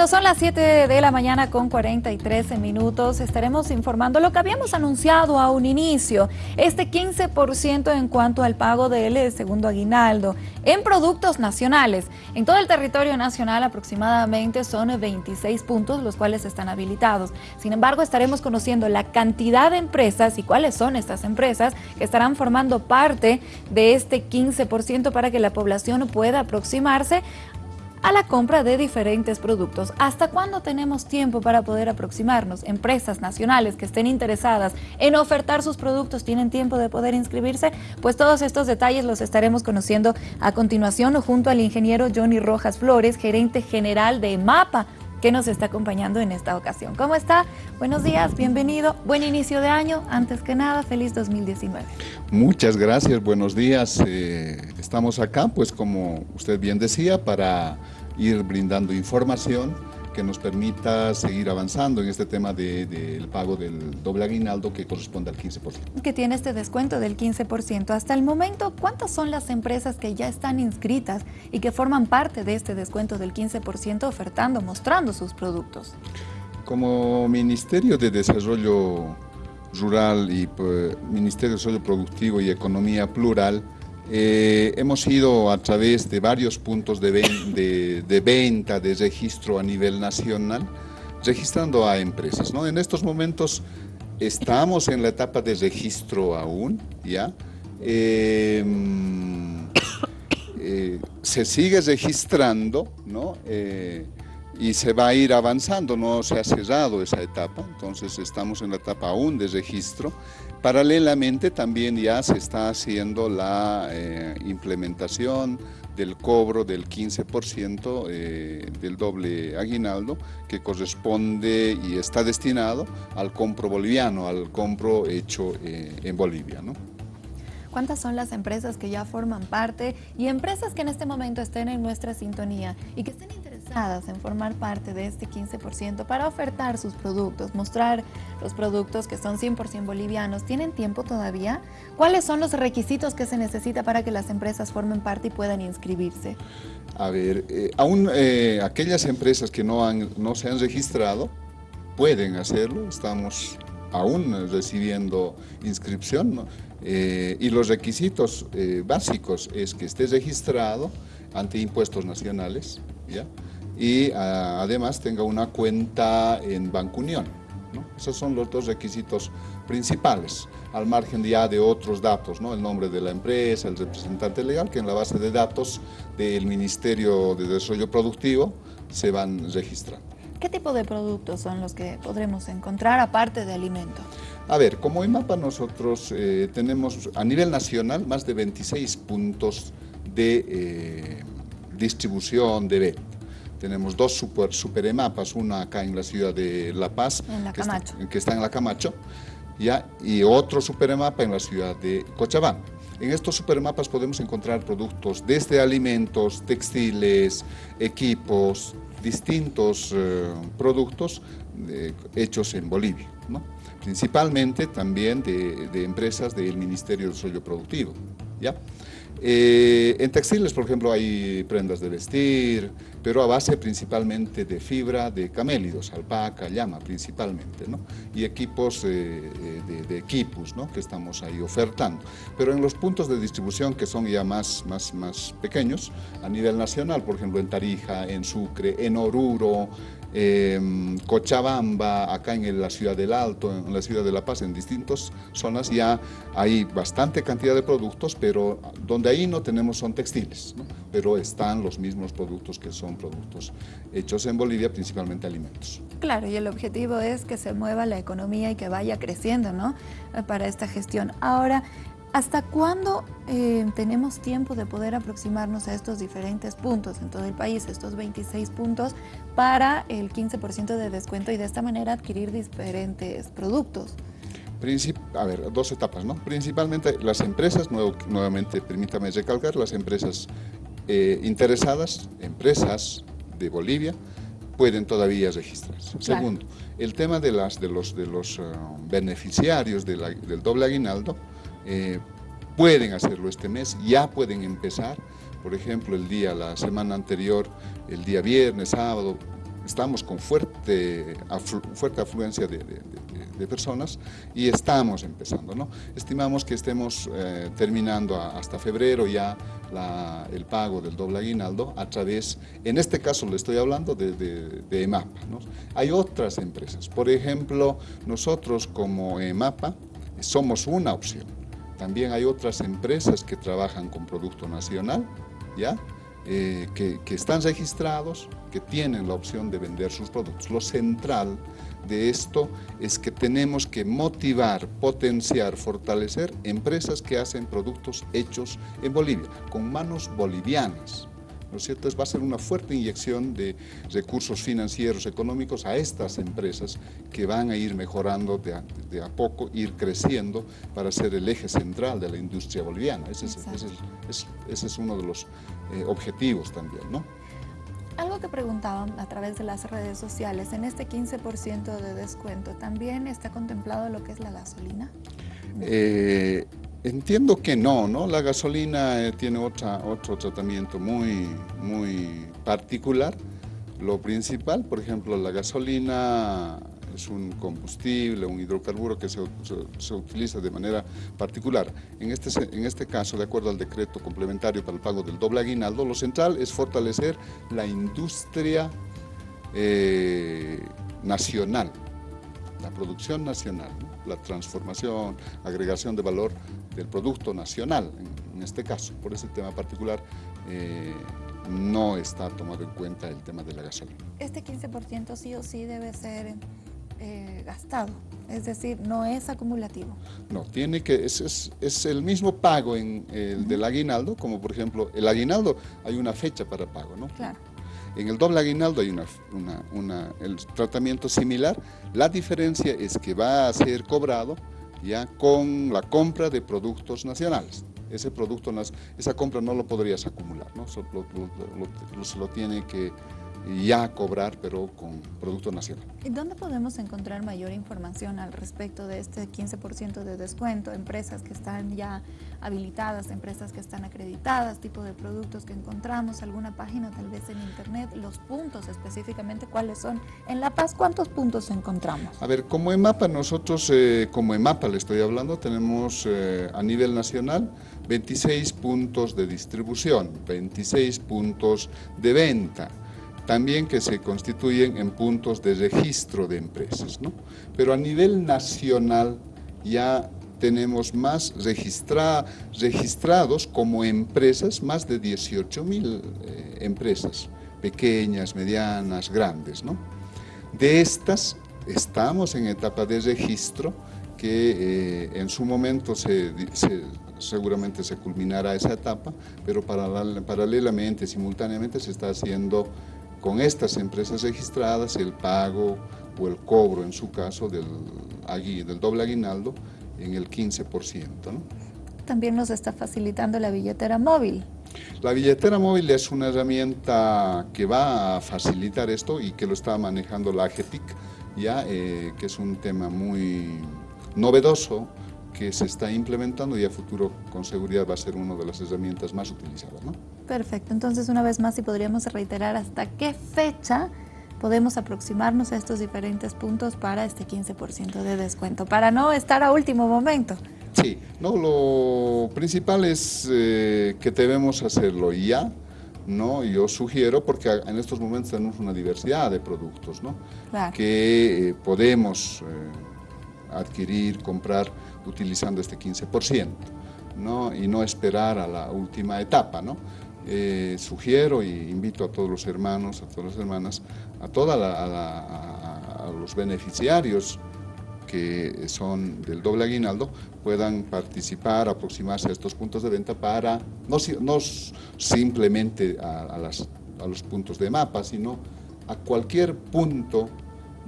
Cuando son las 7 de la mañana con 43 minutos, estaremos informando lo que habíamos anunciado a un inicio, este 15% en cuanto al pago del segundo aguinaldo en productos nacionales. En todo el territorio nacional aproximadamente son 26 puntos los cuales están habilitados. Sin embargo, estaremos conociendo la cantidad de empresas y cuáles son estas empresas que estarán formando parte de este 15% para que la población pueda aproximarse a la compra de diferentes productos. ¿Hasta cuándo tenemos tiempo para poder aproximarnos? Empresas nacionales que estén interesadas en ofertar sus productos, ¿tienen tiempo de poder inscribirse? Pues todos estos detalles los estaremos conociendo a continuación junto al ingeniero Johnny Rojas Flores, gerente general de MAPA, que nos está acompañando en esta ocasión. ¿Cómo está? Buenos días, bienvenido. Buen inicio de año. Antes que nada, feliz 2019. Muchas gracias, buenos días. Eh, estamos acá, pues como usted bien decía, para ir brindando información que nos permita seguir avanzando en este tema del pago del doble aguinaldo que corresponde al 15%. Que tiene este descuento del 15%. Hasta el momento, ¿cuántas son las empresas que ya están inscritas y que forman parte de este descuento del 15% ofertando, mostrando sus productos? Como Ministerio de Desarrollo Rural y pues, Ministerio de Desarrollo Productivo y Economía Plural, eh, hemos ido a través de varios puntos de, venta, de registro a nivel nacional, registrando a empresas. ¿no? En estos momentos estamos en la etapa de registro aún, ¿ya? Eh, eh, se sigue registrando, ¿no? Y se va a ir avanzando, no se ha cerrado esa etapa, entonces estamos en la etapa aún de registro. Paralelamente también ya se está haciendo la eh, implementación del cobro del 15% eh, del doble aguinaldo que corresponde y está destinado al compro boliviano, al compro hecho eh, en Bolivia. ¿no? ¿Cuántas son las empresas que ya forman parte y empresas que en este momento estén en nuestra sintonía y que estén en formar parte de este 15% para ofertar sus productos, mostrar los productos que son 100% bolivianos. ¿Tienen tiempo todavía? ¿Cuáles son los requisitos que se necesita para que las empresas formen parte y puedan inscribirse? A ver, eh, aún eh, aquellas empresas que no, han, no se han registrado pueden hacerlo, estamos aún recibiendo inscripción, eh, y los requisitos básicos es que esté registrado ante impuestos nacionales, ¿ya? Y ah, además tenga una cuenta en Banco Unión. Esos son los dos requisitos principales, al margen ya de otros datos, ¿no? el nombre de la empresa, el representante legal, que en la base de datos del Ministerio de Desarrollo Productivo se van registrando. ¿Qué tipo de productos son los que podremos encontrar aparte de alimentos? A ver, como IMAPA nosotros eh, tenemos a nivel nacional más de 26 puntos de eh, distribución de venta. Tenemos dos super, super EMAPAS, una acá en la ciudad de La Paz, que, Está, en la Camacho, ¿ya? y otro super EMAPA en la ciudad de Cochabamba. En estos supermapas podemos encontrar productos desde alimentos, textiles, equipos, distintos eh, productos eh, hechos en Bolivia, principalmente también de, de, empresas del Ministerio de Desarrollo Productivo. ¿ya? Eh, en textiles, por ejemplo, hay prendas de vestir, pero a base principalmente de fibra de camélidos, alpaca, llama principalmente, ¿no? y equipos eh, de, equipos ¿no? que estamos ahí ofertando. Pero en los puntos de distribución que son ya más, más, más pequeños, a nivel nacional, por ejemplo en Tarija, en Sucre, en Oruro, eh, Cochabamba, acá en la ciudad del Alto, en la ciudad de La Paz, en distintas zonas ya hay bastante cantidad de productos, pero donde ahí no tenemos son textiles, pero están los mismos productos que son productos hechos en Bolivia, principalmente alimentos. Claro, y el objetivo es que se mueva la economía y que vaya creciendo ¿no? para esta gestión. Ahora, ¿Hasta cuándo eh, tenemos tiempo de poder aproximarnos a estos diferentes puntos en todo el país, estos 26 puntos, para el 15% de descuento y de esta manera adquirir diferentes productos? a ver, dos etapas, ¿no? Principalmente las empresas, nuevamente permítame recalcar, las empresas eh, interesadas, empresas de Bolivia, pueden todavía registrarse. Segundo, el tema de, las, de los, de los eh, beneficiarios del doble aguinaldo, eh, pueden hacerlo este mes, ya pueden empezar, por ejemplo, el día, la semana anterior, el día viernes, sábado, estamos con fuerte, fuerte afluencia de, personas y estamos empezando. ¿no? Estimamos que estemos eh, terminando hasta febrero ya el pago del doble aguinaldo a través, en este caso le estoy hablando de, EMAPA. ¿no? Hay otras empresas, por ejemplo, nosotros como EMAPA somos una opción. También hay otras empresas que trabajan con producto nacional, ¿ya? Eh, que, están registrados, que tienen la opción de vender sus productos. Lo central de esto es que tenemos que motivar, potenciar, fortalecer empresas que hacen productos hechos en Bolivia, con manos bolivianas. ¿No es cierto? va a ser una fuerte inyección de recursos financieros, económicos a estas empresas que van a ir mejorando de a, poco, ir creciendo para ser el eje central de la industria boliviana. Ese es, uno de los eh, objetivos también, ¿no? Algo que preguntaban a través de las redes sociales, en este 15% de descuento, ¿también está contemplado lo que es la gasolina? Eh, Entiendo que no, ¿no? La gasolina eh, tiene otra, otro tratamiento muy, muy particular. Lo principal, por ejemplo, la gasolina es un combustible, un hidrocarburo que se, se, utiliza de manera particular. En este, en este caso, de acuerdo al decreto complementario para el pago del doble aguinaldo, lo central es fortalecer la industria eh, nacional, la producción nacional, la transformación, agregación de valor del producto nacional, en, este caso. Por ese tema particular eh, no está tomado en cuenta el tema de la gasolina. Este 15% sí o sí debe ser eh, gastado, es decir, no es acumulativo. No, tiene que, es, es, el mismo pago en el del aguinaldo, como por ejemplo, el aguinaldo hay una fecha para pago, ¿no? Claro. En el doble aguinaldo hay una, el tratamiento similar, la diferencia es que va a ser cobrado ya con la compra de productos nacionales. Ese producto, esa compra no lo podrías acumular, ¿no? se lo tiene que ya cobrar, pero con producto nacional. ¿Y dónde podemos encontrar mayor información al respecto de este 15% de descuento? Empresas que están ya habilitadas, empresas que están acreditadas, tipo de productos que encontramos, alguna página tal vez en internet, los puntos específicamente, ¿cuáles son? En La Paz, ¿cuántos puntos encontramos? A ver, como EMAPA, nosotros, eh, como EMAPA le estoy hablando, tenemos eh, a nivel nacional 26 puntos de distribución, 26 puntos de venta también que se constituyen en puntos de registro de empresas. ¿no? Pero a nivel nacional ya tenemos más registrados como empresas, más de 18 mil eh, empresas, pequeñas, medianas, grandes. ¿no? De estas estamos en etapa de registro que eh, en su momento seguramente se culminará esa etapa, pero paralelamente, simultáneamente se está haciendo con estas empresas registradas el pago o el cobro, en su caso, del, del doble aguinaldo en el 15%. También nos está facilitando la billetera móvil. La billetera móvil es una herramienta que va a facilitar esto y que lo está manejando la AGETIC, ya, eh, que es un tema muy novedoso que se está implementando y a futuro con seguridad va a ser una de las herramientas más utilizadas. ¿no? Perfecto, entonces una vez más si podríamos reiterar hasta qué fecha podemos aproximarnos a estos diferentes puntos para este 15% de descuento, para no estar a último momento. Sí, no, lo principal es eh, que debemos hacerlo ya, ¿no? Yo sugiero, porque en estos momentos tenemos una diversidad de productos, ¿no? Que eh, podemos eh, adquirir, comprar utilizando este 15%, ¿no? y no esperar a la última etapa. ¿no? Eh, sugiero y invito a todos los hermanos, a todas las hermanas, a, toda a, los beneficiarios que son del doble aguinaldo puedan participar, aproximarse a estos puntos de venta para, no, no simplemente a, los puntos de mapa, sino a cualquier punto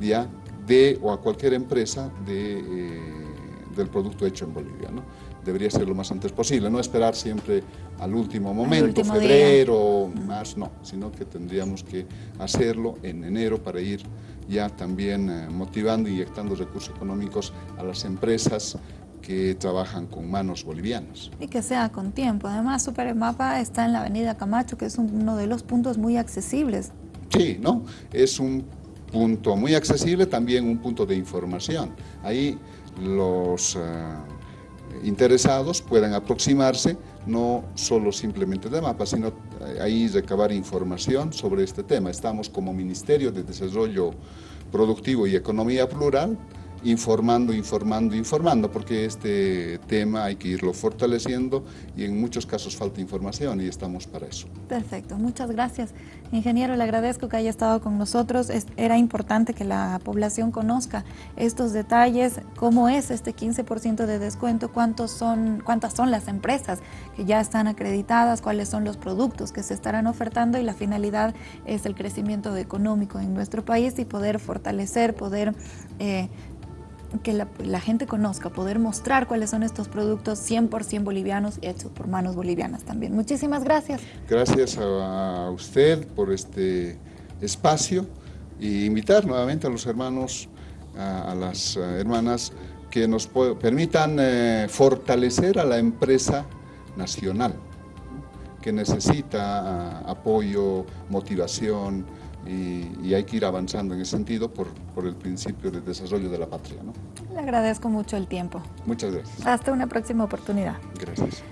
ya de, o a cualquier empresa de... Eh, del producto hecho en Bolivia. ¿no? Debería ser lo más antes posible, no esperar siempre al último momento, febrero, más, no, sino que tendríamos que hacerlo en enero para ir ya también eh, motivando inyectando recursos económicos a las empresas que trabajan con manos bolivianas. Y que sea con tiempo. Además, Supermapa está en la avenida Camacho, que es uno de los puntos muy accesibles Sí, ¿no? Es un punto muy accesible, también un punto de información. Ahí los eh, interesados pueden aproximarse, no solo simplemente de mapas, sino eh, ahí recabar información sobre este tema. Estamos como Ministerio de Desarrollo Productivo y Economía Plural, informando, informando, informando, porque este tema hay que irlo fortaleciendo y en muchos casos falta información y estamos para eso. Perfecto, muchas gracias. Ingeniero, le agradezco que haya estado con nosotros. era importante que la población conozca estos detalles, cómo es este 15% de descuento, cuántos son, cuántas son las empresas que ya están acreditadas, cuáles son los productos que se estarán ofertando y la finalidad es el crecimiento económico en nuestro país y poder fortalecer, poder... Eh, que la, gente conozca, poder mostrar cuáles son estos productos 100% bolivianos hechos por manos bolivianas también. Muchísimas gracias. Gracias a, usted por este espacio y invitar nuevamente a los hermanos, a, las hermanas que nos permitan eh, fortalecer a la empresa nacional que necesita apoyo, motivación, y, hay que ir avanzando en ese sentido por, por, el principio de desarrollo de la patria. ¿no? Le agradezco mucho el tiempo. Muchas gracias. Hasta una próxima oportunidad. Gracias.